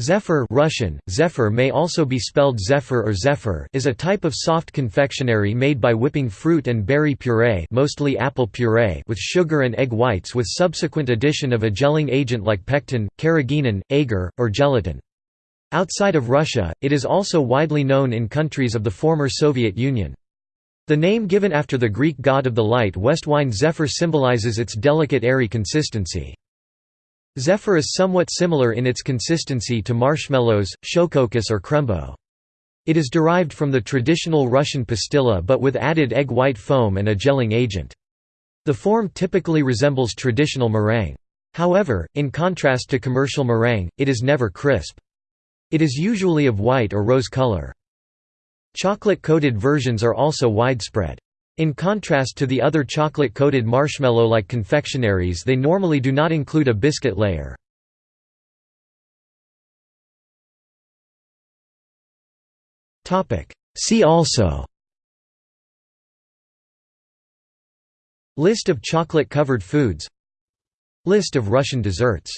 Zephyr Russian, zephyr may also be spelled zephyr or zephyr is a type of soft confectionery made by whipping fruit and berry puree mostly apple puree with sugar and egg whites with subsequent addition of a gelling agent like pectin, carrageenan, agar, or gelatin. Outside of Russia, it is also widely known in countries of the former Soviet Union. The name given after the Greek god of the light west wine zephyr symbolizes its delicate airy consistency. Zephyr is somewhat similar in its consistency to marshmallows, Schokokuss or krembo. It is derived from the traditional Russian pastilla but with added egg white foam and a gelling agent. The form typically resembles traditional meringue. However, in contrast to commercial meringue, it is never crisp. It is usually of white or rose color. Chocolate-coated versions are also widespread. In contrast to the other chocolate-coated marshmallow-like confectionaries they normally do not include a biscuit layer. See also List of chocolate-covered foods List of Russian desserts